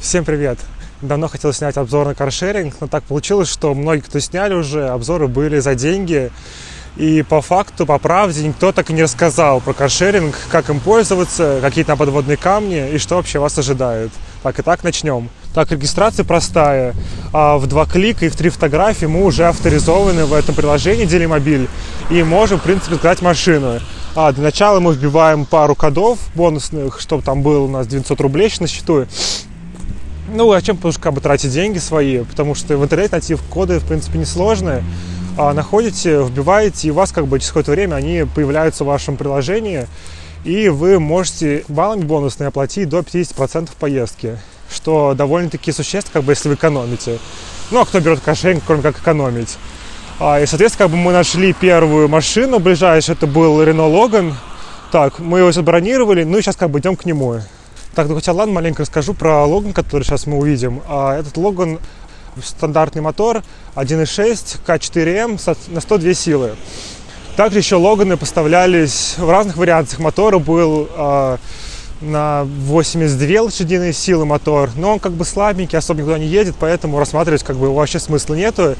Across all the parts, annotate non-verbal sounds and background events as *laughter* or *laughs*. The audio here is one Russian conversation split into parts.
Всем привет! Давно хотел снять обзор на каршеринг, но так получилось, что многие, кто сняли уже, обзоры были за деньги. И по факту, по правде, никто так и не рассказал про каршеринг, как им пользоваться, какие там подводные камни и что вообще вас ожидает. Так, и так начнем. Так, регистрация простая. А в два клика и в три фотографии мы уже авторизованы в этом приложении Делимобиль и можем, в принципе, заказать машину. А, для начала мы вбиваем пару кодов бонусных, чтобы там было у нас 900 рублей на счету. Ну, а чем потому как бы тратить деньги свои, потому что в интернете найти коды, в принципе, несложные. А находите, вбиваете, и у вас как бы через какое-то время они появляются в вашем приложении, и вы можете баллами бонусные оплатить до 50% поездки, что довольно-таки существенно, как бы, если вы экономите. Ну, а кто берет кошелек, кроме как экономить? А, и, соответственно, как бы мы нашли первую машину ближайшую, это был Renault Logan. Так, мы его забронировали, ну и сейчас как бы идем к нему. Так, ну хотя ладно, маленько расскажу про Логан, который сейчас мы увидим. А, этот Логан стандартный мотор 1.6 К4М на 102 силы. Также еще Логаны поставлялись в разных вариантах. Мотора был э, на 82 лошадиные силы мотор, но он как бы слабенький, особо никуда не едет, поэтому рассматривать как бы вообще смысла нету.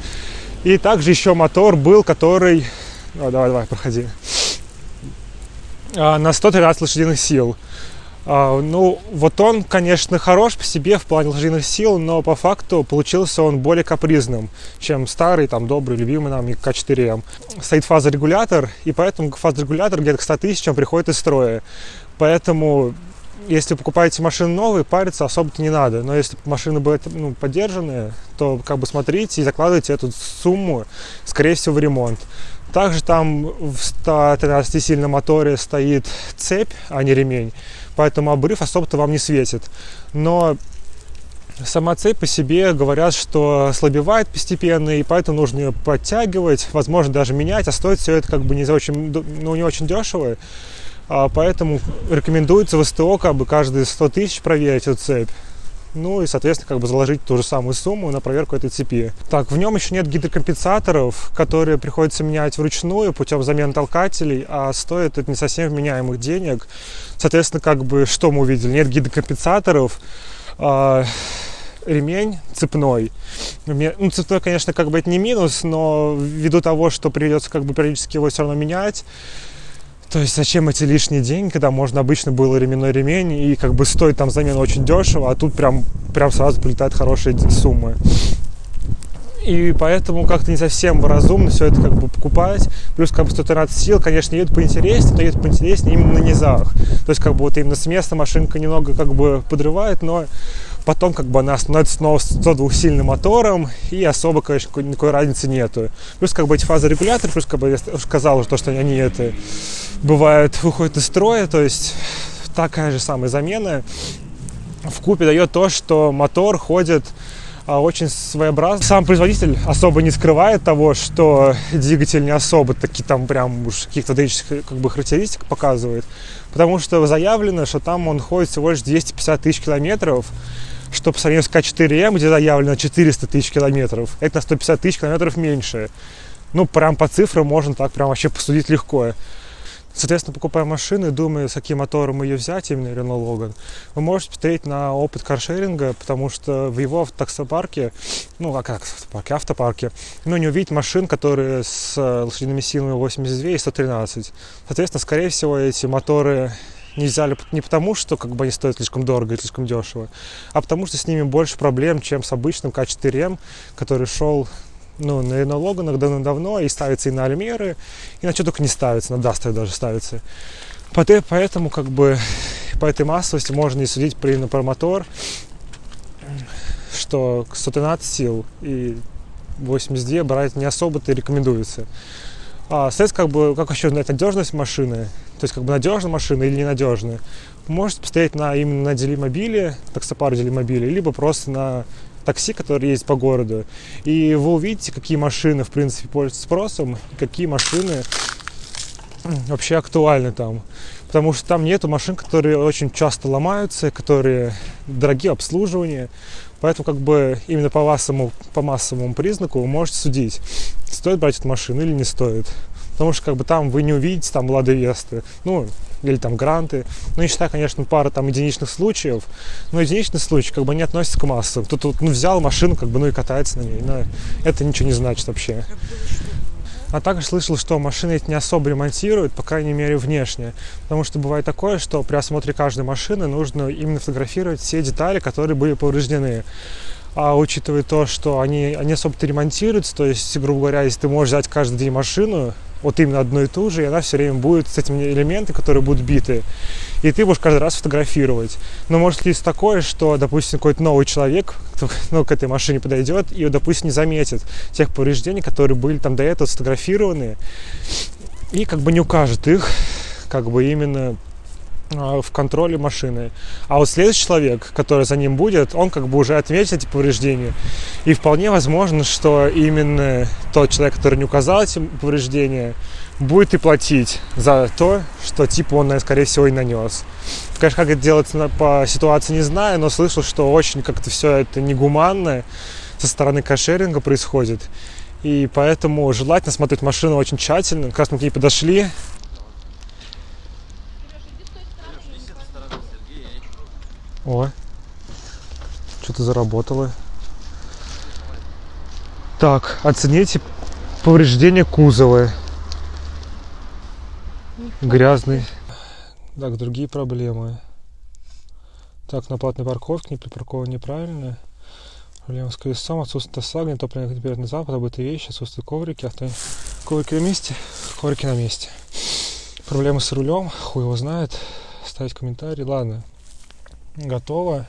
И также еще мотор был, который... О, давай, давай, проходи. А, на 113 лошадиных сил. А, ну, вот он, конечно, хорош по себе в плане лошадиных сил, но по факту получился он более капризным, чем старый, там, добрый, любимый нам К4М. Стоит фазорегулятор, и поэтому фазорегулятор где-то к 100 тысячам приходит из строя. Поэтому если покупаете машины новые, париться особо-то не надо. Но если машины будут ну, поддержанные, то как бы смотрите и закладывайте эту сумму, скорее всего, в ремонт. Также там в 113-сильном моторе стоит цепь, а не ремень поэтому обрыв особо-то вам не светит. Но сама цепь по себе говорят, что слабевает постепенно, и поэтому нужно ее подтягивать, возможно, даже менять, а стоит все это как бы не очень, ну, не очень дешево. А поэтому рекомендуется в СТО как бы каждые 100 тысяч проверить эту цепь. Ну и, соответственно, как бы заложить ту же самую сумму на проверку этой цепи. Так, в нем еще нет гидрокомпенсаторов, которые приходится менять вручную путем замены толкателей, а стоит это не совсем вменяемых денег. Соответственно, как бы что мы увидели? Нет гидрокомпенсаторов, э, ремень цепной. Ну, цепной, конечно, как бы это не минус, но ввиду того, что придется как бы периодически его все равно менять, то есть зачем эти лишние деньги, когда можно обычно было ременной ремень и как бы стоит там замена очень дешево, а тут прям, прям сразу прилетают хорошие суммы. И поэтому как-то не совсем разумно все это как бы покупать. Плюс как бы 113 сил, конечно, едут поинтереснее, но едут поинтереснее именно на низах. То есть как бы вот именно с места машинка немного как бы подрывает, но потом как бы она становится снова 102 сильным мотором и особо, конечно, никакой, разницы нету. Плюс как бы эти фазорегуляторы, плюс как бы я уже сказал уже то, что они это бывает выходят из строя, то есть такая же самая замена в купе дает то, что мотор ходит а, очень своеобразно. Сам производитель особо не скрывает того, что двигатель не особо таки там прям уж каких-то датических как бы характеристик показывает, потому что заявлено, что там он ходит всего лишь 250 тысяч километров, что по сравнению с К4М, где заявлено 400 тысяч километров, это на 150 тысяч километров меньше. Ну, прям по цифрам можно так прям вообще посудить легко. Соответственно, покупая машину и думая, с каким мотором ее взять, именно Renault Logan, вы можете посмотреть на опыт каршеринга, потому что в его таксопарке, ну, а как автопарке, автопарке, ну, не увидеть машин, которые с лошадиными силами 82 и 113. Соответственно, скорее всего, эти моторы не взяли не потому, что как бы они стоят слишком дорого и слишком дешево, а потому что с ними больше проблем, чем с обычным К4М, который шел ну, на, на Логанах давно-давно и ставится и на Альмеры, и на что только не ставится, на Дастеры даже ставится. Поэтому как бы по этой массовости можно и судить при, про мотор, что 113 сил и 82 брать не особо-то рекомендуется. А, соответственно, как бы, как еще знать надежность машины, то есть как бы надежная машина или ненадежная, можете посмотреть на именно на делимобиле, таксопар делимобиле, либо просто на такси, которые есть по городу. И вы увидите, какие машины, в принципе, пользуются спросом, какие машины вообще актуальны там. Потому что там нету машин, которые очень часто ломаются, которые дорогие обслуживания. Поэтому как бы именно по массовому, по массовому признаку вы можете судить, стоит брать эту машину или не стоит. потому что как бы там вы не увидите там Лады Весты, ну, или там Гранты, ну, не считая, конечно, пара там единичных случаев, но единичный случай как бы не относится к массам. Кто-то ну, взял машину, как бы, ну, и катается на ней, но это ничего не значит вообще. А также слышал, что машины эти не особо ремонтируют, по крайней мере, внешне. Потому что бывает такое, что при осмотре каждой машины нужно именно фотографировать все детали, которые были повреждены. А учитывая то, что они, они особо-то ремонтируются, то есть, грубо говоря, если ты можешь взять каждый день машину, вот именно одну и ту же, и она все время будет с этими элементами, которые будут биты. И ты будешь каждый раз фотографировать. Но может ли такое, что, допустим, какой-то новый человек ну, к этой машине подойдет и, допустим, не заметит тех повреждений, которые были там до этого сфотографированы, и как бы не укажет их, как бы именно в контроле машины. А вот следующий человек, который за ним будет, он как бы уже отметит эти повреждения. И вполне возможно, что именно тот человек, который не указал эти повреждения, будет и платить за то, что типа он, скорее всего, и нанес. Конечно, как это делается по ситуации, не знаю, но слышал, что очень как-то все это негуманно со стороны кошеринга происходит. И поэтому желательно смотреть машину очень тщательно. Как раз мы к ней подошли, О, что-то заработало. Так, оцените повреждение кузова. Грязный. Так, другие проблемы. Так, на платной парковке не припаркован неправильно. Проблема с колесом, отсутствие сагни, топливный температурный запад, обытые вещи, отсутствие коврики, авто... коврики на месте, коврики на месте. Проблемы с рулем, хуй его знает. Ставить комментарий, ладно готово.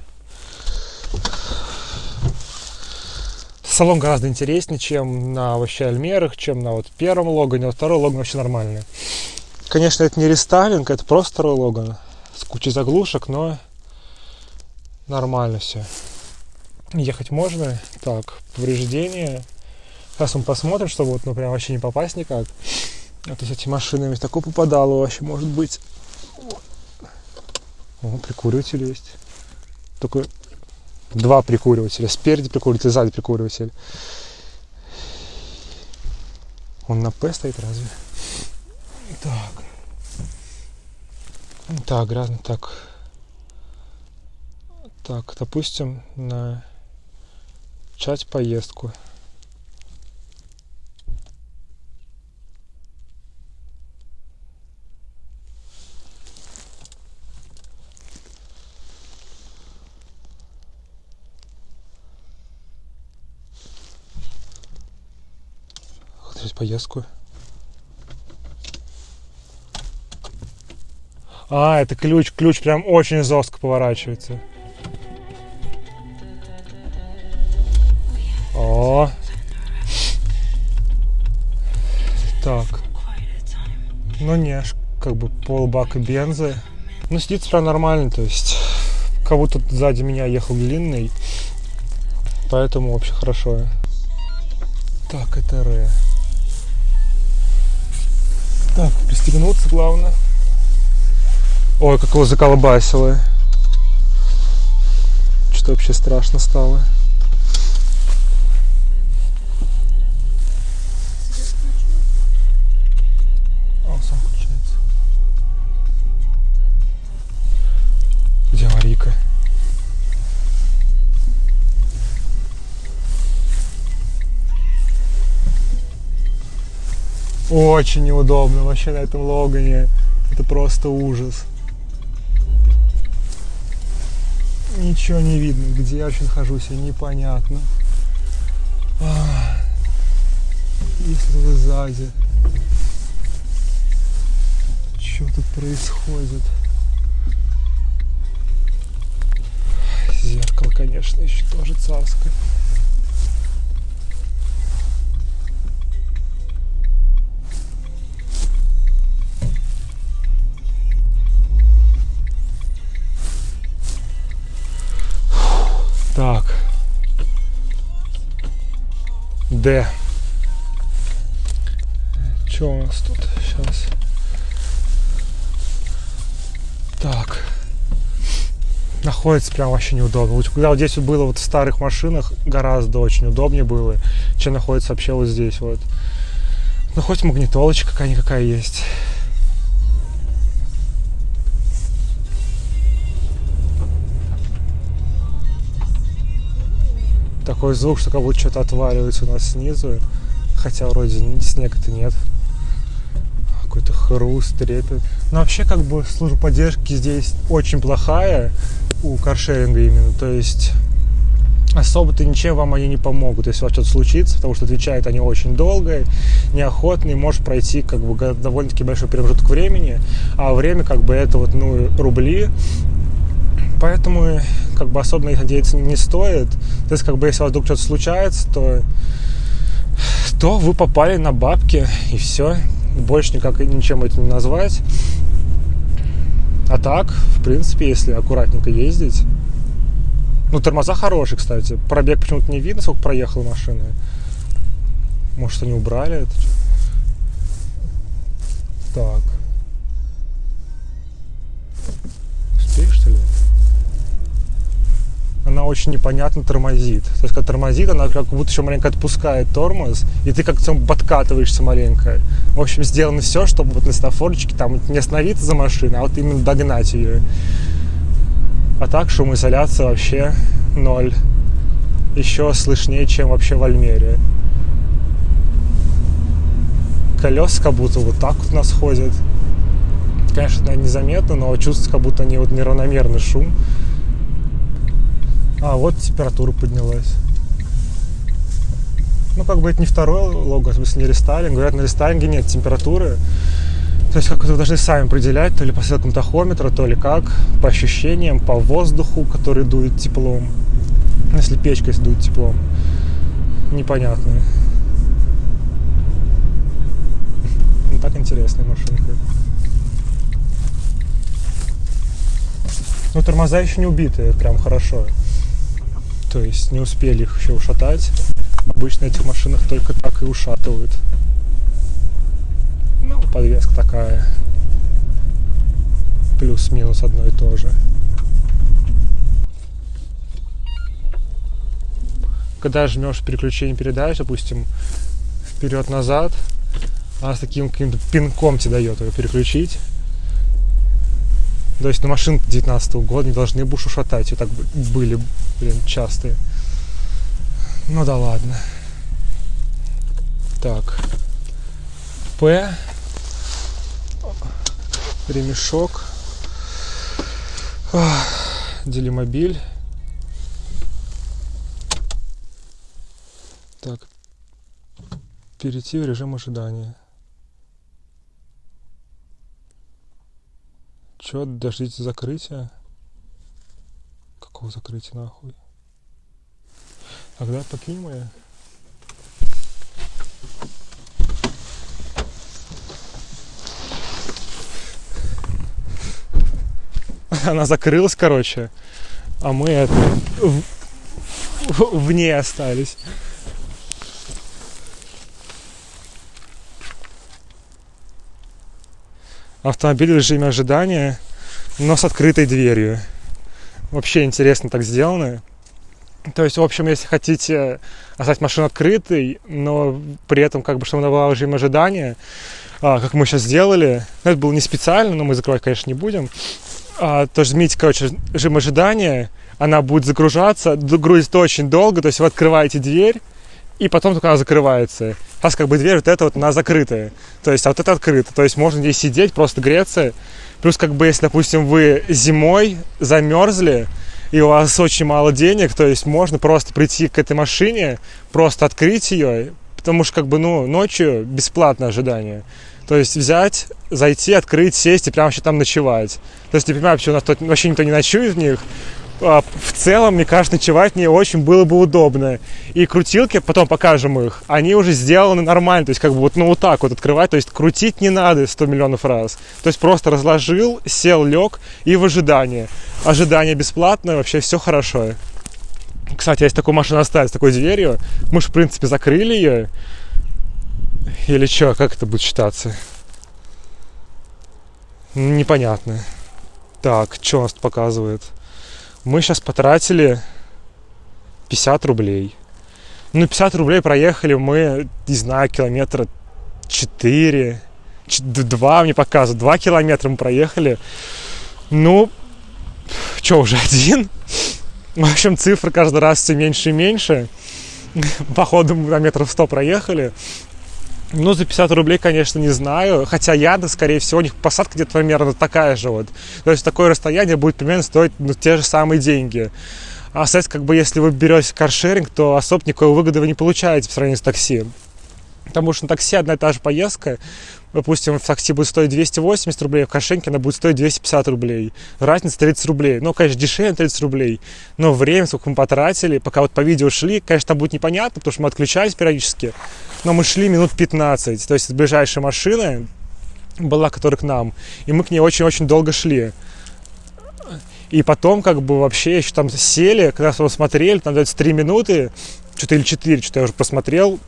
Салон гораздо интереснее, чем на вообще Альмерах, чем на вот первом Логане, а второй Логан вообще нормальный. Конечно, это не рестайлинг, это просто второй Логан с кучей заглушек, но нормально все. Ехать можно. Так, повреждения. Сейчас мы посмотрим, чтобы вот, ну, прям вообще не попасть никак. А то с этими машинами такое попадало вообще, может быть. О, прикуриватель есть. Только два прикуривателя. Спереди прикуриватель, сзади прикуриватель. Он на П стоит разве? Так. Так, грязно. Так. Так, допустим, на начать поездку. Поездку. А, это ключ. Ключ прям очень жестко поворачивается. О. Так. Ну не, как бы полбака бензы. Ну сидится прям нормально, то есть как будто сзади меня ехал длинный. Поэтому вообще хорошо. Так, это Р. Так, пристегнуться главное. Ой, как его заколбасило. Что вообще страшно стало. Очень неудобно вообще на этом Логане. Это просто ужас. Ничего не видно, где я вообще нахожусь, непонятно. Если вы сзади. Что тут происходит? Зеркало, конечно, еще тоже царское. Так. Д. Что у нас тут сейчас? Так. Находится прям вообще неудобно. Вот когда вот здесь вот было вот в старых машинах, гораздо очень удобнее было, чем находится вообще вот здесь вот. Ну, хоть магнитолочка какая-никакая есть. Такой звук, что как будто что-то отваливается у нас снизу. Хотя вроде снега-то нет. Какой-то хруст, трепет. Но вообще, как бы, служба поддержки здесь очень плохая у каршеринга именно. То есть особо-то ничем вам они не помогут, если у вас что-то случится, потому что отвечают они очень долго, неохотно, и может пройти как бы довольно-таки большой промежуток времени, а время как бы это вот, ну, рубли, поэтому как бы особо них надеяться не стоит. То есть как бы если у вас вдруг что-то случается, то то вы попали на бабки и все. Больше никак ничем это не назвать. А так, в принципе, если аккуратненько ездить, ну, тормоза хорошие, кстати. Пробег почему-то не видно, сколько проехала машина. Может, они убрали это? Так. Успеешь, что ли? Она очень непонятно тормозит. То есть, когда тормозит, она как будто еще маленько отпускает тормоз, и ты как-то подкатываешься маленько. В общем, сделано все, чтобы вот на стафорчике там не остановиться за машиной, а вот именно догнать ее. А так шумоизоляция вообще ноль. Еще слышнее, чем вообще в Альмере. Колеса как будто вот так вот у нас ходят. Конечно, незаметно, но чувствуется, как будто они вот неравномерный шум. А, вот температура поднялась. Ну, как бы это не второй лого, в смысле не рестайлинг. Говорят, на рестайлинге нет температуры. То есть как вы должны сами определять, то ли по стрелкам тахометра, то ли как, по ощущениям, по воздуху, который дует теплом. Если печка если дует теплом. Непонятно. Ну так интересная машинка. Ну тормоза еще не убитые, прям хорошо. То есть не успели их еще ушатать. Обычно этих машинах только так и ушатывают. Ну, подвеска такая. Плюс-минус одно и то же. Когда жмешь переключение передач, допустим, вперед-назад, она с таким каким-то пинком тебе дает ее переключить. То есть на машинке 19 года не должны будешь ушатать. Вот так были, блин, частые. Ну да ладно. Так. П ремешок, делимобиль. Так, перейти в режим ожидания. Чё, дождите закрытия? Какого закрытия нахуй? Тогда покинь моя. *laughs* она закрылась, короче, а мы это в, в, в ней остались. Автомобиль в режиме ожидания, но с открытой дверью. Вообще интересно так сделано. То есть, в общем, если хотите оставить машину открытой, но при этом, как бы, чтобы она была в режиме ожидания, а, как мы сейчас сделали, ну, это было не специально, но мы закрывать, конечно, не будем а, то жмите, короче, режим ожидания, она будет загружаться, грузит очень долго, то есть вы открываете дверь, и потом только она закрывается. Сейчас как бы дверь вот эта вот, она закрытая, то есть а вот это открыто, то есть можно здесь сидеть, просто греться, плюс как бы если, допустим, вы зимой замерзли, и у вас очень мало денег, то есть можно просто прийти к этой машине, просто открыть ее, потому что как бы, ну, ночью бесплатное ожидание. То есть взять, зайти, открыть, сесть и прямо вообще там ночевать. То есть не понимаю, почему у нас тут вообще никто не ночует в них. А в целом, мне кажется, ночевать не очень было бы удобно. И крутилки, потом покажем их, они уже сделаны нормально. То есть как бы вот, ну, вот так вот открывать. То есть крутить не надо 100 миллионов раз. То есть просто разложил, сел, лег и в ожидании. Ожидание бесплатное, вообще все хорошо. Кстати, если такую машину оставить с такой дверью, мы же, в принципе, закрыли ее. Или что, как это будет считаться? Непонятно. Так, что у нас тут показывает? Мы сейчас потратили 50 рублей. Ну, 50 рублей проехали мы, не знаю, километра 4, 2 мне показывают, 2 километра мы проехали. Ну, что, уже *laughs* один? В общем, цифры каждый раз все меньше и меньше. *laughs* Походу мы на метров 100 проехали. Ну, за 50 рублей, конечно, не знаю. Хотя яда, скорее всего, у них посадка где-то примерно такая же вот. То есть такое расстояние будет примерно стоить ну, те же самые деньги. А, соответственно, как бы если вы берете каршеринг, то особо никакой выгоды вы не получаете в сравнении с такси. Потому что на такси одна и та же поездка, допустим, в такси будет стоить 280 рублей, в кошельке она будет стоить 250 рублей. Разница 30 рублей. Ну, конечно, дешевле 30 рублей, но время, сколько мы потратили, пока вот по видео шли, конечно, там будет непонятно, потому что мы отключались периодически, но мы шли минут 15, то есть ближайшая машина была, которая к нам, и мы к ней очень-очень долго шли. И потом, как бы, вообще еще там сели, когда смотрели, там дается 3 минуты, что-то или 4, что-то я уже посмотрел,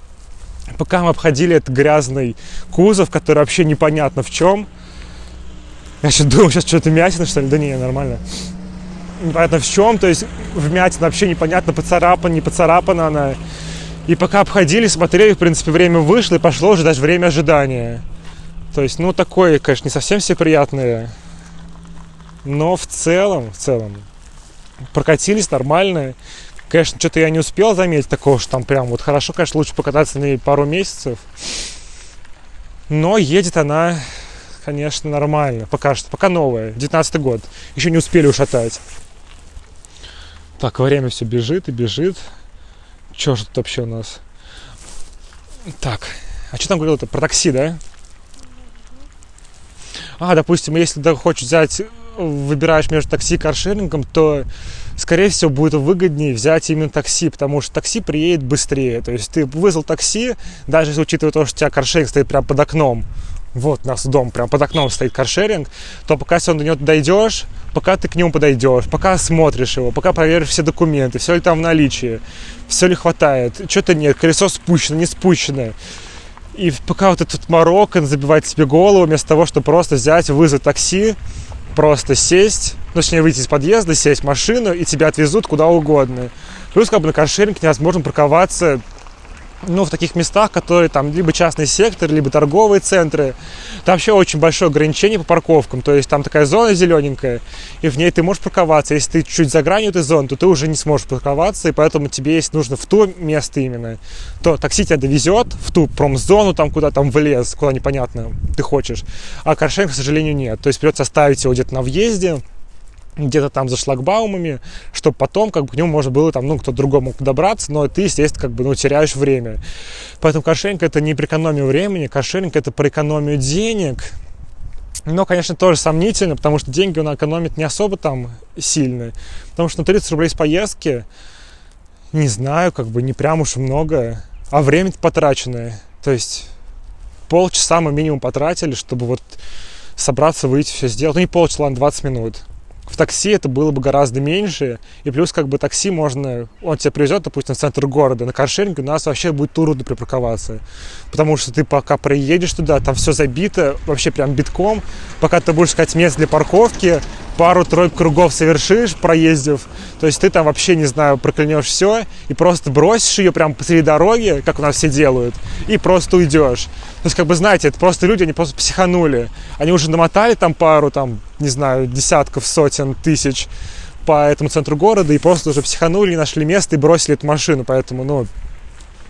пока мы обходили этот грязный кузов, который вообще непонятно в чем. Я сейчас думаю, сейчас что-то мятина, что ли? Да не, нормально. Непонятно в чем, то есть вмятина вообще непонятно, поцарапана, не поцарапана она. И пока обходили, смотрели, в принципе, время вышло, и пошло уже даже время ожидания. То есть, ну, такое, конечно, не совсем все приятное. Но в целом, в целом, прокатились нормально. Конечно, что-то я не успел заметить такого, что там прям вот хорошо, конечно, лучше покататься на ней пару месяцев. Но едет она, конечно, нормально. Пока что, пока новая, 19 год. Еще не успели ушатать. Так, время все бежит и бежит. Что же тут вообще у нас? Так, а что там говорил-то? Про такси, да? А, допустим, если ты хочешь взять, выбираешь между такси и каршерингом, то скорее всего, будет выгоднее взять именно такси, потому что такси приедет быстрее. То есть ты вызвал такси, даже учитывая то, что у тебя каршеринг стоит прямо под окном, вот у нас дом, прямо под окном стоит каршеринг, то пока если он до него дойдешь, пока ты к нему подойдешь, пока смотришь его, пока проверишь все документы, все ли там в наличии, все ли хватает, что-то нет, колесо спущено, не спущено. И пока вот этот Марокко забивает себе голову, вместо того, чтобы просто взять, вызвать такси, просто сесть, ну, точнее, выйти из подъезда, сесть в машину, и тебя отвезут куда угодно. Плюс, как бы, на каршеринге невозможно парковаться ну, в таких местах, которые там либо частный сектор, либо торговые центры. Там вообще очень большое ограничение по парковкам. То есть там такая зона зелененькая, и в ней ты можешь парковаться. Если ты чуть за гранью этой зоны, то ты уже не сможешь парковаться, и поэтому тебе, если нужно в то место именно, то такси тебя довезет в ту промзону, там куда там в лес, куда непонятно ты хочешь. А каршеринг, к сожалению, нет. То есть придется оставить его где-то на въезде, где-то там за шлагбаумами, чтобы потом как бы к нему можно было там, ну, кто другой мог добраться, но ты, естественно, как бы, ну, теряешь время. Поэтому каршеринг это не про экономию времени, каршеринг это про экономию денег, но, конечно, тоже сомнительно, потому что деньги он экономит не особо там сильно. Потому что на 30 рублей с поездки, не знаю, как бы не прям уж много, а время потраченное. То есть полчаса мы минимум потратили, чтобы вот собраться, выйти, все сделать. Ну, не полчаса, ладно, 20 минут в такси это было бы гораздо меньше. И плюс как бы такси можно, он тебя привезет, допустим, в центр города. На каршеринге у нас вообще будет трудно припарковаться. Потому что ты пока приедешь туда, там все забито, вообще прям битком. Пока ты будешь искать место для парковки, пару-тройку кругов совершишь, проездив, то есть ты там вообще, не знаю, проклянешь все и просто бросишь ее прям посреди дороги, как у нас все делают, и просто уйдешь. То есть, как бы, знаете, это просто люди, они просто психанули. Они уже намотали там пару, там, не знаю, десятков, сотен, тысяч по этому центру города и просто уже психанули, нашли место и бросили эту машину. Поэтому, ну,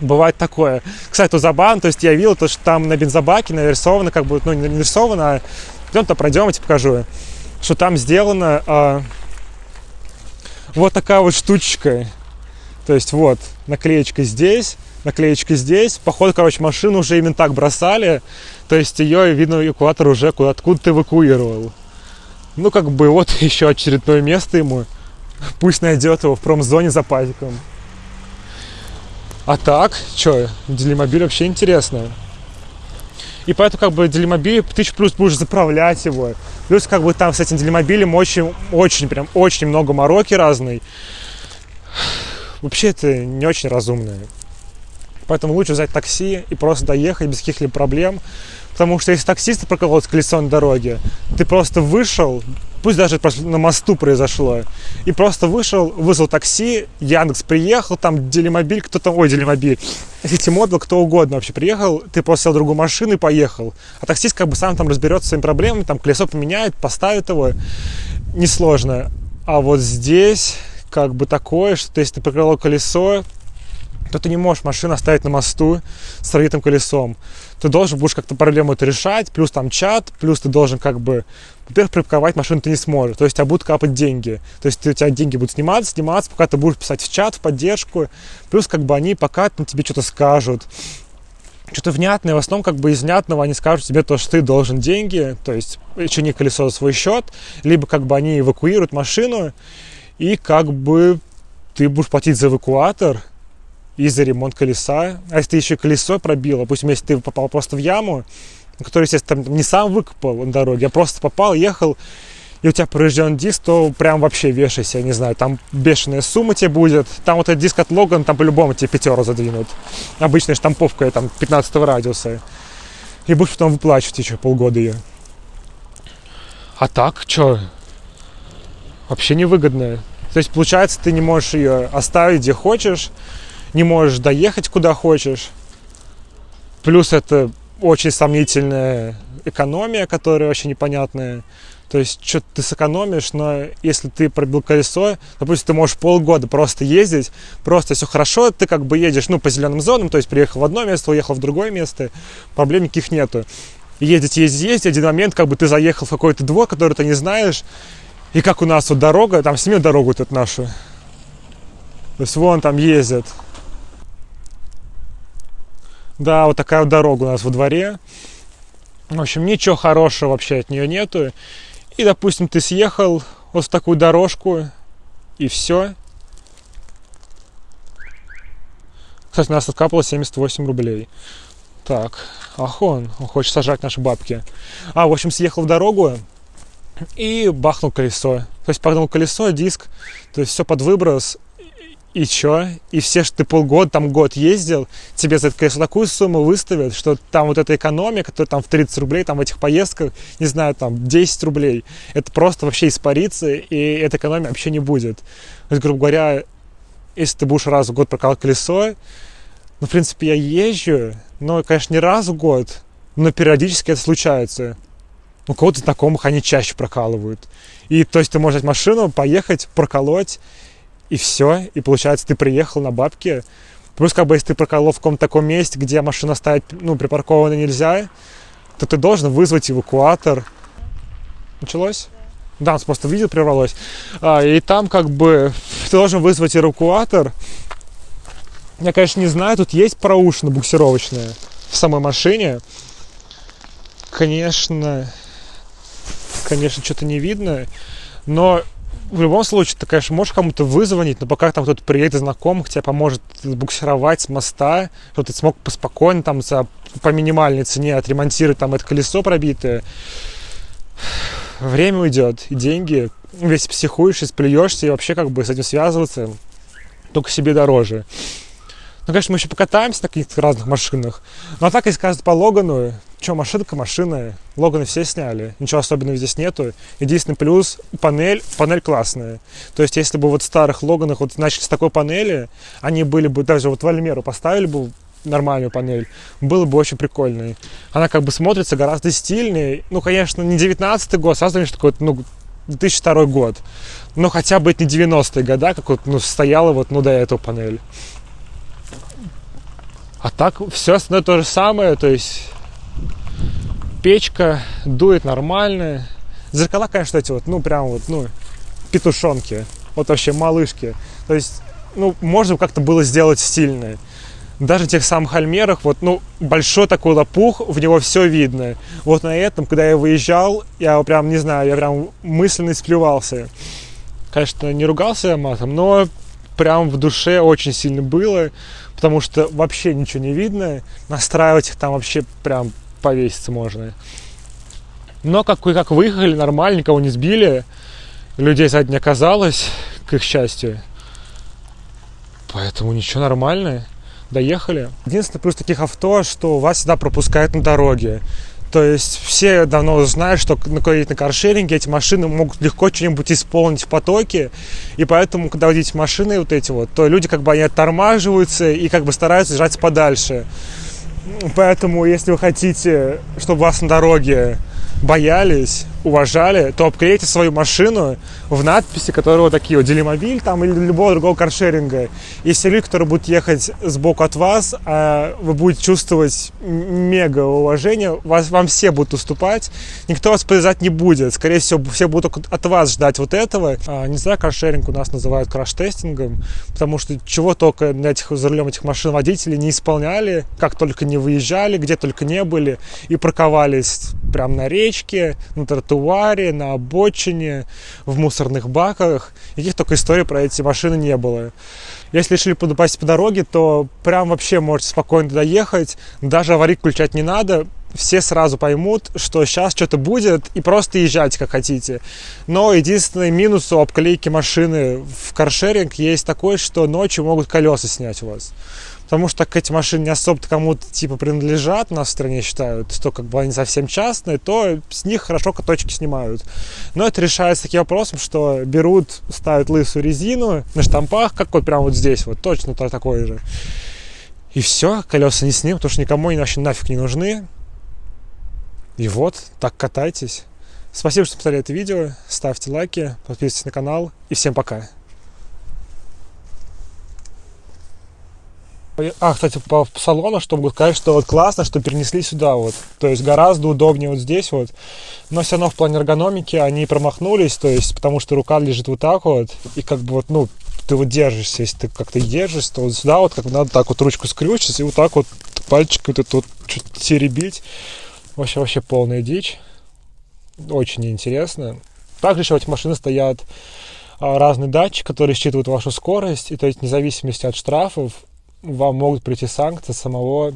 бывает такое. Кстати, то забавно, то есть я видел, то, что там на бензобаке нарисовано, как бы, ну, не нарисовано, а пойдем-то пройдем, я покажу что там сделана а, вот такая вот штучка. То есть вот наклеечка здесь, наклеечка здесь. Походу, короче, машину уже именно так бросали. То есть ее, видно, эвакуатор уже куда откуда-то эвакуировал. Ну, как бы вот *laughs* еще очередное место ему. Пусть найдет его в промзоне за пазиком. А так, что, Делимобиль вообще интересно. И поэтому как бы делимобиль, ты плюс будешь заправлять его. Плюс как бы там с этим делимобилем очень, очень, прям очень много мороки разной. Вообще это не очень разумно. Поэтому лучше взять такси и просто доехать без каких-либо проблем. Потому что если таксист проколол колесо на дороге, ты просто вышел, пусть даже на мосту произошло. И просто вышел, вызвал такси, Яндекс приехал, там Делимобиль, кто там, ой, Делимобиль, Ситимобил, кто угодно вообще приехал, ты просто сел в другую машину и поехал. А таксист как бы сам там разберется своими проблемами, там колесо поменяет, поставит его, несложно. А вот здесь как бы такое, что если ты прикрыло колесо, то ты не можешь машину оставить на мосту с разбитым колесом. Ты должен будешь как-то проблему это решать, плюс там чат, плюс ты должен как бы, во-первых, припарковать машину ты не сможешь, то есть тебя будут капать деньги. То есть у тебя деньги будут сниматься, сниматься, пока ты будешь писать в чат, в поддержку, плюс как бы они пока ну, тебе что-то скажут, что-то внятное, в основном как бы из внятного они скажут тебе то, что ты должен деньги, то есть не колесо за свой счет, либо как бы они эвакуируют машину, и как бы ты будешь платить за эвакуатор, и за ремонт колеса. А если ты еще колесо пробил, допустим, если ты попал просто в яму, который, естественно, там не сам выкопал на дороге, а просто попал, ехал, и у тебя поврежден диск, то прям вообще вешайся, не знаю, там бешеная сумма тебе будет. Там вот этот диск от Логан, там по-любому тебе пятеро задвинут. Обычная штамповка там 15 радиуса. И будешь потом выплачивать еще полгода ее. А так, что? Вообще невыгодно. То есть, получается, ты не можешь ее оставить где хочешь, не можешь доехать куда хочешь. Плюс это очень сомнительная экономия, которая вообще непонятная. То есть что ты сэкономишь, но если ты пробил колесо, допустим, ты можешь полгода просто ездить, просто все хорошо, ты как бы едешь, ну, по зеленым зонам, то есть приехал в одно место, уехал в другое место, проблем никаких нету. Ездить, ездить, ездить, один момент, как бы ты заехал в какой-то двор, который ты не знаешь, и как у нас вот дорога, там сними дорогу тут нашу. То есть вон там ездят да, вот такая вот дорога у нас во дворе. В общем, ничего хорошего вообще от нее нету. И, допустим, ты съехал вот в такую дорожку, и все. Кстати, у нас откапало 78 рублей. Так, ах он, он хочет сажать наши бабки. А, в общем, съехал в дорогу и бахнул колесо. То есть погнул колесо, диск, то есть все под выброс, и чё? И все, что ты полгода, там год ездил, тебе за это, конечно, такую сумму выставят, что там вот эта экономия, которая там в 30 рублей, там в этих поездках, не знаю, там 10 рублей, это просто вообще испарится, и эта экономия вообще не будет. То есть, грубо говоря, если ты будешь раз в год прокалывать колесо, ну, в принципе, я езжу, но, конечно, не раз в год, но периодически это случается. У кого-то знакомых они чаще прокалывают. И то есть ты можешь взять машину, поехать, проколоть, и все. И получается, ты приехал на бабки. Плюс, как бы, если ты проколол в каком-то таком месте, где машина ставить, ну, припаркована нельзя, то ты должен вызвать эвакуатор. Началось? Да, да просто видео прервалось. А, и там, как бы, *laughs* ты должен вызвать эвакуатор. Я, конечно, не знаю, тут есть проушина буксировочная в самой машине. Конечно, конечно, что-то не видно. Но в любом случае, ты, конечно, можешь кому-то вызвонить, но пока там кто-то приедет из знакомых, тебе поможет буксировать с моста, чтобы ты смог поспокойно там за, по минимальной цене отремонтировать там это колесо пробитое. Время уйдет, и деньги. Весь психуешь, и сплюешься, и вообще как бы с этим связываться только себе дороже. Ну, конечно, мы еще покатаемся на каких-то разных машинах. Но а так, если сказать по Логану, что, машинка, машина, Логаны все сняли, ничего особенного здесь нету. Единственный плюс, панель, панель классная. То есть, если бы вот в старых Логанах вот начали с такой панели, они были бы, даже вот в Альмеру поставили бы нормальную панель, было бы очень прикольно. Она как бы смотрится гораздо стильнее. Ну, конечно, не 19 год, сразу конечно, такой, ну, 2002 год. Но хотя бы это не 90-е года, как вот, ну, стояла вот, ну, до этого панель. А так все остальное то же самое, то есть печка дует нормально. Зеркала, конечно, эти вот, ну, прям вот, ну, петушонки. Вот вообще малышки. То есть, ну, можно как-то было сделать стильное. Даже в тех самых альмерах, вот, ну, большой такой лопух, в него все видно. Вот на этом, когда я выезжал, я прям, не знаю, я прям мысленно сплевался. Конечно, не ругался матом, но прям в душе очень сильно было потому что вообще ничего не видно. Настраивать их там вообще прям повеситься можно. Но как, как выехали, нормально, никого не сбили. Людей сзади не оказалось, к их счастью. Поэтому ничего нормально. Доехали. Единственный плюс таких авто, что вас всегда пропускают на дороге. То есть все давно знают, что на, на каршеринге эти машины могут легко что-нибудь исполнить в потоке. И поэтому, когда водите машины вот эти вот, то люди как бы они оттормаживаются и как бы стараются держаться подальше. Поэтому, если вы хотите, чтобы вас на дороге боялись, уважали, то обклейте свою машину в надписи, которые вот такие вот Делимобиль там или любого другого каршеринга. Если люди, которые будут ехать сбоку от вас, а вы будете чувствовать мега уважение, вас, вам все будут уступать, никто вас повязать не будет. Скорее всего, все будут от вас ждать вот этого. А, не знаю, каршеринг у нас называют краш-тестингом, потому что чего только на этих, за рулем этих машин водители не исполняли, как только не выезжали, где только не были, и парковались прямо на речке, на тротуаре, тротуаре, на обочине, в мусорных баках. Никаких только историй про эти машины не было. Если решили попасть по дороге, то прям вообще можете спокойно доехать. Даже аварийку включать не надо. Все сразу поймут, что сейчас что-то будет, и просто езжайте как хотите. Но единственный минус у обклейки машины в каршеринг есть такой, что ночью могут колеса снять у вас потому что так эти машины не особо кому-то типа принадлежат, нас в стране считают, что как бы они совсем частные, то с них хорошо каточки снимают. Но это решается таким вопросом, что берут, ставят лысую резину на штампах, как вот прямо вот здесь, вот точно то такое же. И все, колеса не снимут, потому что никому они вообще нафиг не нужны. И вот, так катайтесь. Спасибо, что посмотрели это видео. Ставьте лайки, подписывайтесь на канал. И всем пока. А, кстати, по салону, что могу сказать, что вот классно, что перенесли сюда вот. То есть гораздо удобнее вот здесь вот. Но все равно в плане эргономики они промахнулись, то есть потому что рука лежит вот так вот. И как бы вот, ну, ты вот держишься, если ты как-то держишься, то вот сюда вот как бы надо так вот ручку скрючить и вот так вот пальчик вот это вот чуть теребить. Вообще, вообще полная дичь. Очень интересно. Также еще в этих машинах стоят а, разные датчики, которые считывают вашу скорость, и то есть вне зависимости от штрафов вам могут прийти санкции самого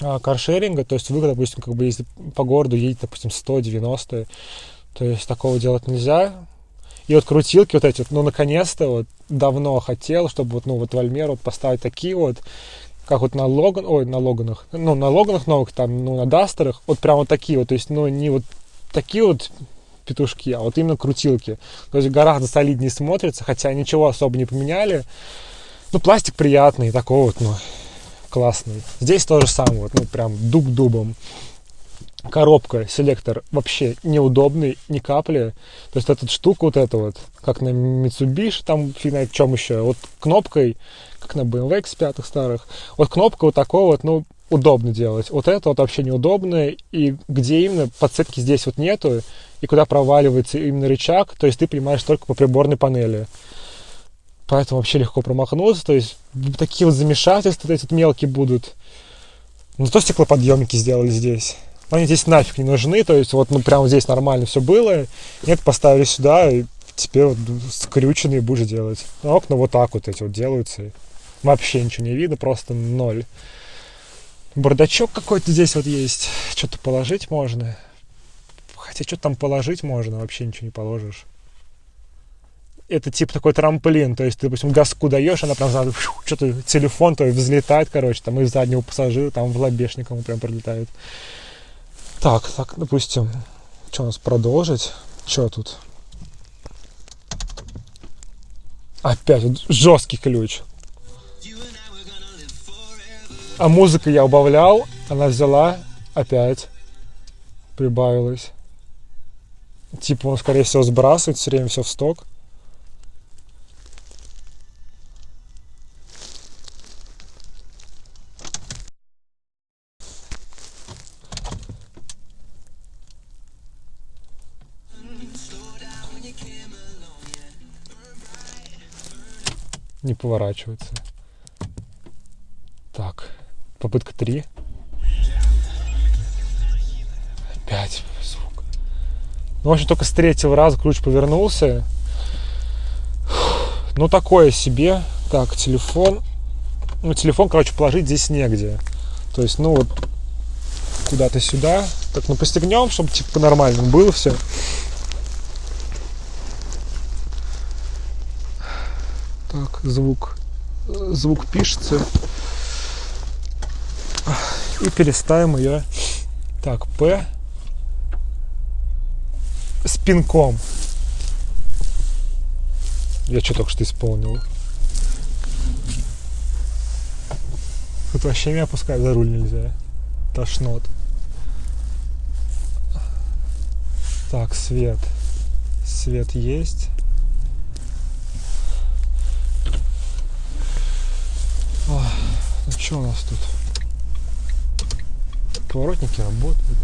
а, каршеринга, то есть вы, допустим, как бы если по городу едете, допустим, 190, то есть такого делать нельзя. И вот крутилки вот эти, вот, ну, наконец-то, вот, давно хотел, чтобы вот, ну, вот в Альмеру вот поставить такие вот, как вот на Логан, ой, на Логанах, ну, на Логанах новых, там, ну, на Дастерах, вот прям вот такие вот, то есть, ну, не вот такие вот петушки, а вот именно крутилки. То есть гораздо солиднее смотрится, хотя ничего особо не поменяли. Ну, пластик приятный, такой вот, ну, классный. Здесь то же самое, вот, ну, прям дуб дубом. Коробка, селектор вообще неудобный, ни капли. То есть эта штука вот эта вот, как на Mitsubishi, там фиг знает чем еще, вот кнопкой, как на BMW X5 старых, вот кнопка вот такой вот, ну, удобно делать. Вот это вот вообще неудобно, и где именно подсветки здесь вот нету, и куда проваливается именно рычаг, то есть ты понимаешь только по приборной панели поэтому вообще легко промахнуться. То есть такие вот замешательства эти мелкие будут. Ну, то стеклоподъемники сделали здесь. Они здесь нафиг не нужны, то есть вот ну прямо здесь нормально все было. Нет, поставили сюда, и теперь вот скрюченные будешь делать. А окна вот так вот эти вот делаются. Вообще ничего не видно, просто ноль. Бардачок какой-то здесь вот есть. Что-то положить можно. Хотя что там положить можно, вообще ничего не положишь это типа такой трамплин, то есть ты, допустим, газку даешь, она прям сразу что-то телефон твой взлетает, короче, там из заднего пассажира, там в лобешник ему прям прилетает. Так, так, допустим, что у нас продолжить? Что тут? Опять жесткий ключ. А музыка я убавлял, она взяла, опять прибавилась. Типа он, скорее всего, сбрасывает все время все в сток. Поворачивается. Так, попытка 3. Опять звук. Ну, в общем, только с третьего раза ключ повернулся. Ну, такое себе. Так, телефон. Ну, телефон, короче, положить здесь негде. То есть, ну, вот куда-то сюда. Так, ну, постегнем, чтобы, типа, по-нормальному было все. Так, звук, звук пишется. И переставим ее. Так, P пинком. Я что только что исполнил? Тут вообще меня пускать за руль нельзя. Тошнот. Так, свет. Свет есть. Ох, ну что у нас тут? Поворотники работают.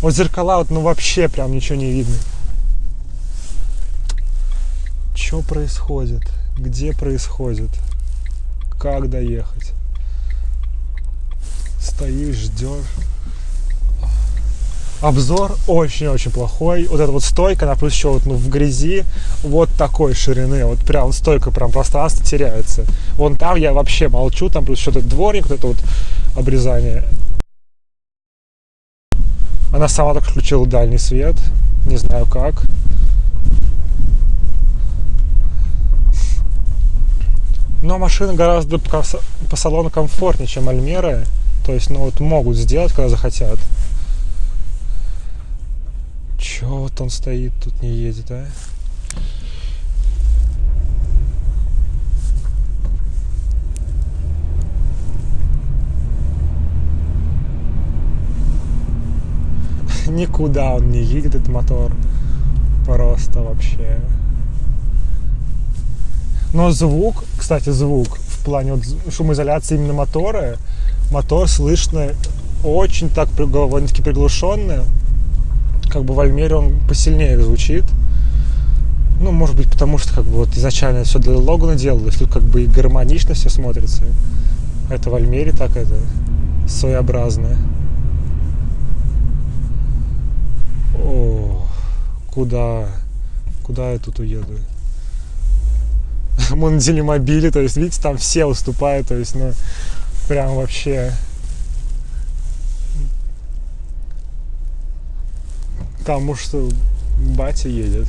Вот зеркала, вот, ну вообще прям ничего не видно. Что происходит? Где происходит? Как доехать? Стоишь, ждешь. Обзор очень-очень плохой. Вот эта вот стойка, она плюс еще вот, ну, в грязи вот такой ширины. Вот прям стойка, прям пространство теряется. Вон там я вообще молчу, там плюс что-то дворник, вот это вот обрезание. Она сама только включила дальний свет. Не знаю как. Но машина гораздо по, салону комфортнее, чем Альмера. То есть, ну вот могут сделать, когда захотят. Чё вот он стоит, тут не едет, а? Никуда он не едет, этот мотор. Просто вообще. Но звук, кстати, звук в плане вот шумоизоляции именно мотора, мотор слышно очень так довольно-таки приглушенно. Как бы в Альмере он посильнее звучит. Ну, может быть, потому что как бы вот изначально все для Логана делалось, тут как бы и гармонично все смотрится. Это в Альмере так это своеобразное. О, куда? Куда я тут уеду? *laughs* Мы на делимобиле, то есть, видите, там все уступают, то есть, ну, прям вообще... Уж что батя едет.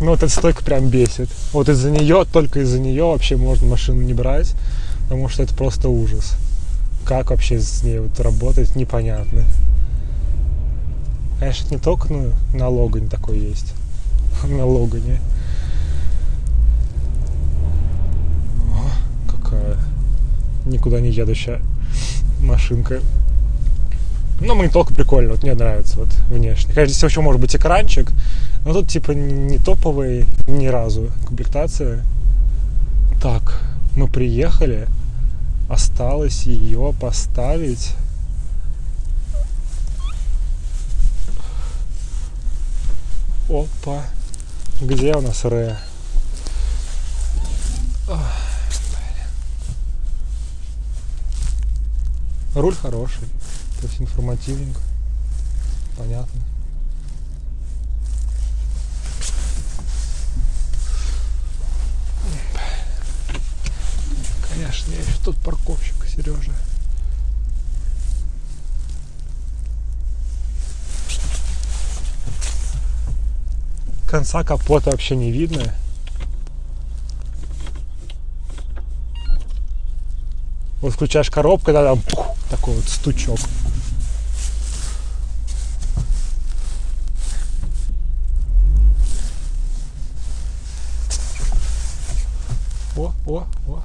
Ну, вот эта стойка прям бесит. Вот из-за нее, только из-за нее вообще можно машину не брать, потому что это просто ужас. Как вообще с ней вот работать, непонятно. Конечно, не только ну, на Логане такой есть. *laughs* на Логане. О, какая никуда не едущая машинка. Но мне только прикольно, вот мне нравится вот внешне. Конечно, здесь еще может быть экранчик, но тут типа не топовый ни разу комплектация. Так, мы приехали, осталось ее поставить. Опа. Где у нас Ре? Руль хороший, то есть информативненько, понятно. Конечно, я еще тот парковщик, Сережа. Конца капота вообще не видно. Вот включаешь коробку, когда там пух, такой вот стучок. О, о, о.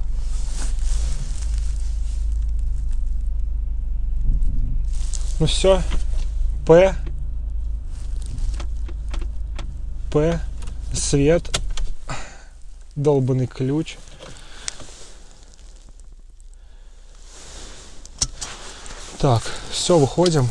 Ну все, П Свет, долбанный ключ. Так, все, выходим.